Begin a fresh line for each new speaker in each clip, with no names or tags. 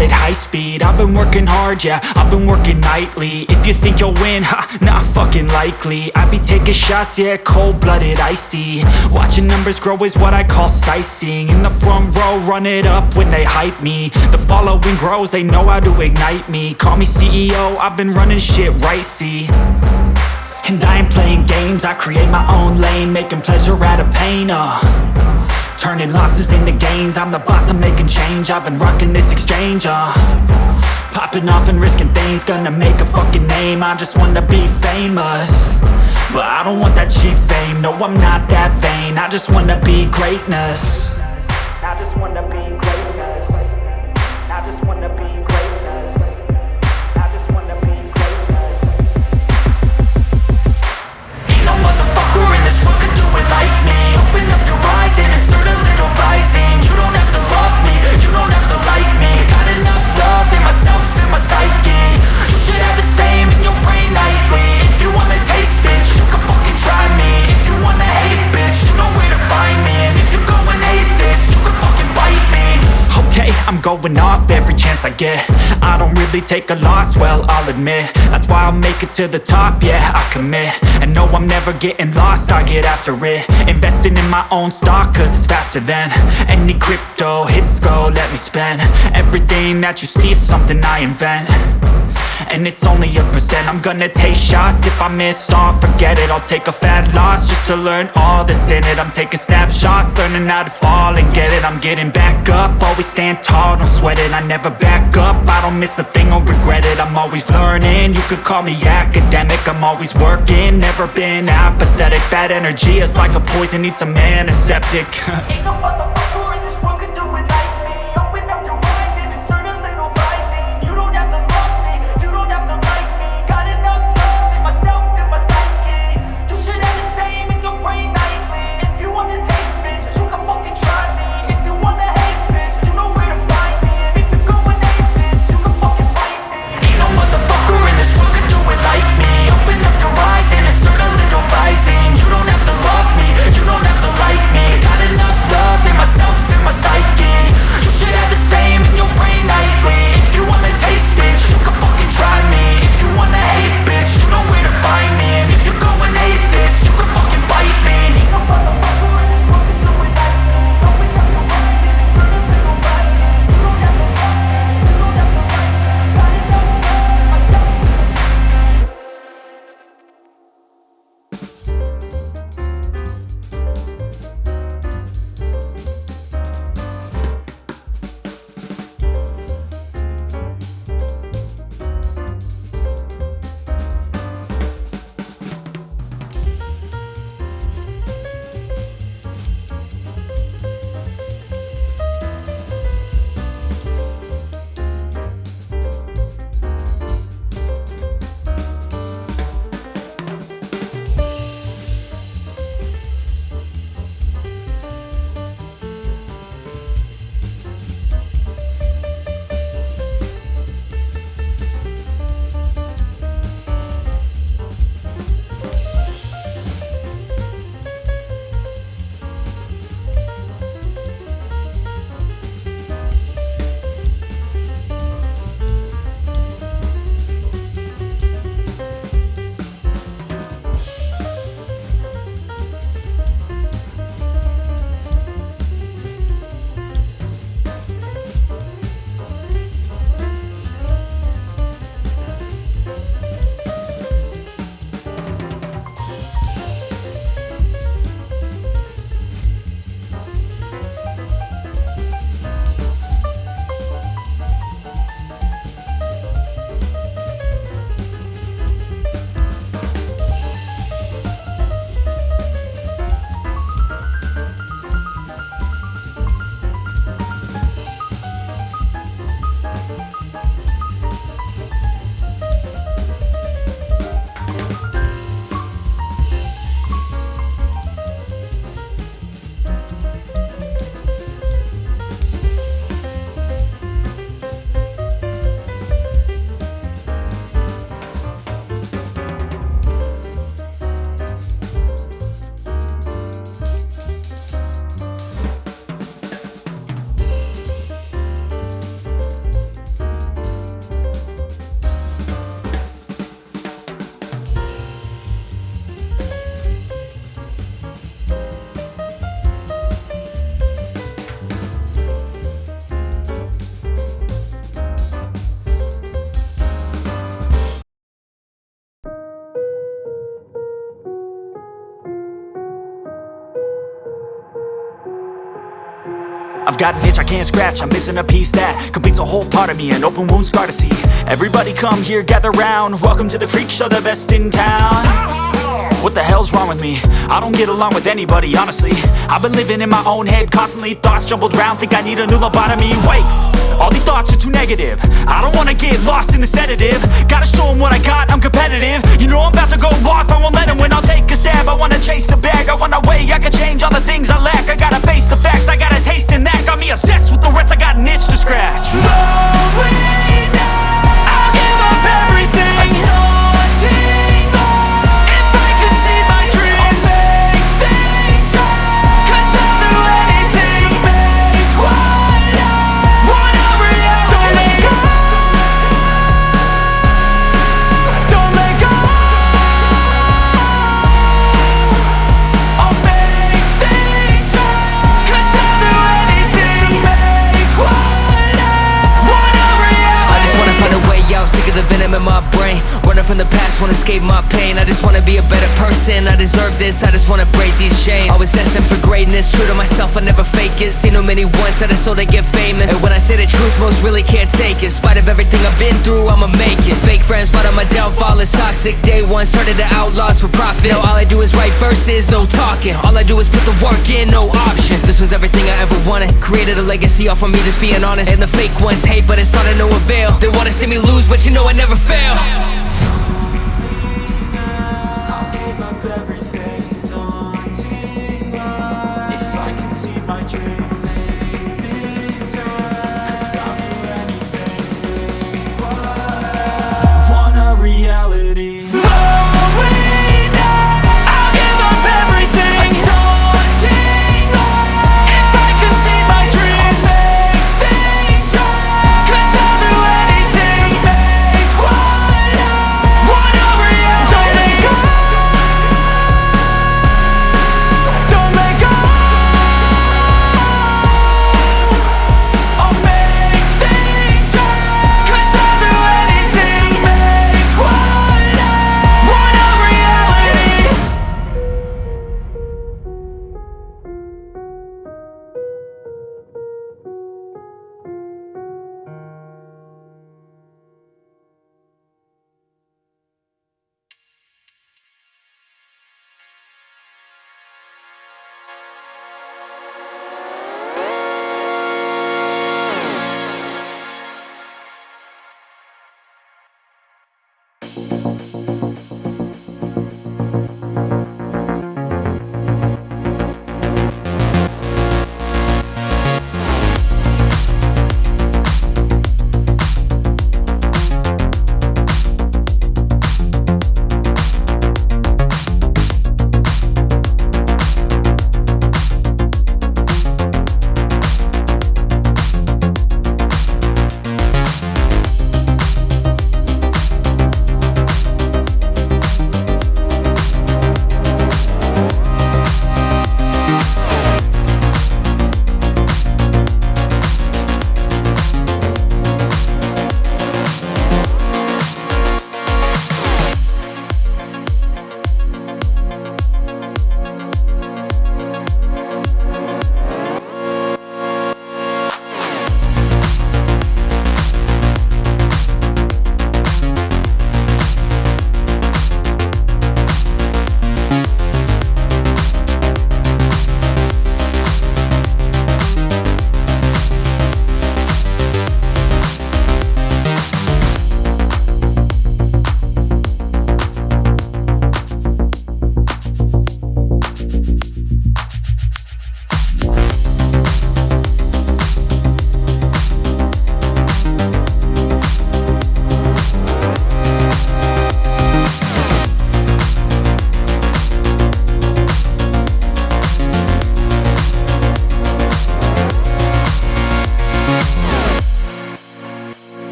call it high speed. I've been working hard, yeah, I've been working nightly. If you think you'll win, ha, not fucking likely. I be taking shots, yeah, cold-blooded, icy. Watching numbers grow is what I call sightseeing. In the front row, run it up when they hype me. The following grows, they know how to ignite me. Call me CEO, I've been running shit right, see. And I ain't playing games, I create my own lane Making pleasure out of pain, uh Turning losses into gains. I'm the boss, I'm making change. I've been rocking this exchange, uh. Popping off and risking things Gonna make a fucking name. I just wanna be famous But I don't want that cheap fame. No, I'm not that vain. I just wanna be greatness I I don't really take a loss, well, I'll admit. That's why I'll make it to the top, yeah, I commit. And no, I'm never getting lost, I get after it. Investing in my own stock, cause it's faster than Any crypto hits go, let me spend. Everything that you see is something I invent and it's only a percent. I'm gonna take shots. If I miss all, forget it. I'll take a fat loss Just to learn all that's in it. I'm taking snapshots Learning how to fall and get it. I'm getting back up. Always stand tall, don't sweat it. I never back up. I don't miss a thing or regret it. I'm always learning. You could call me academic. I'm always working. Never been apathetic. Bad energy is like a poison. Needs a antiseptic.
Ain't no got
an itch I can't scratch, I'm missing a piece that completes a whole part of me, an open wound scar to see. Everybody come here, gather round. Welcome to the freak show, the best in town. What the hell's wrong with me? I don't get along with anybody, honestly. I've been living in my own head constantly, thoughts jumbled round, think I need a new lobotomy. Wait, all these thoughts are too negative. I don't wanna get lost in the sedative. Gotta show 'em what I got, I'm competitive. You know I'm about to go off, I won't let 'em win. I'll take a stab. I wanna chase a bag, I wanna weigh, I can change all the things I lack. I gotta face the facts, I got a taste in that. Got me obsessed with the rest, I got an itch to scratch. Going I'll give up everything.
The wanna escape my pain. I just wanna be a better person. I deserve this, I just wanna break these chains. Always asking for greatness, true to myself, I never fake it. Seen too many ones, that I so they get famous. And when I say the truth, most really can't take it. In spite of everything I've been through, I'ma make it. Fake friends, but on my downfall is toxic. Day one, started the outlaws for profit. Now all I do is write verses, no talking. All I do is put the work in, no option. This was everything I ever wanted. Created a legacy off of me, just being honest. And the fake ones hate, but it's all to no avail. They wanna see me lose, but you know I never fail.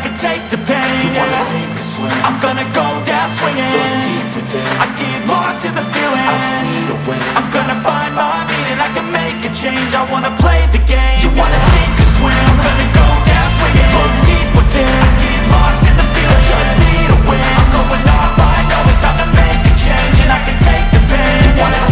Can take the pain. You wanna sink or swim I'm gonna go down swinging. Look deep within I get lost in the feeling. I just need a win. I'm gonna find my meaning. I can make a change. I wanna play the game. You wanna sink or swim I'm gonna go down swinging. Look deep within I get lost in the feeling. I just need a win. I'm going off, I know it's time to make a change And I can take the pain. You wanna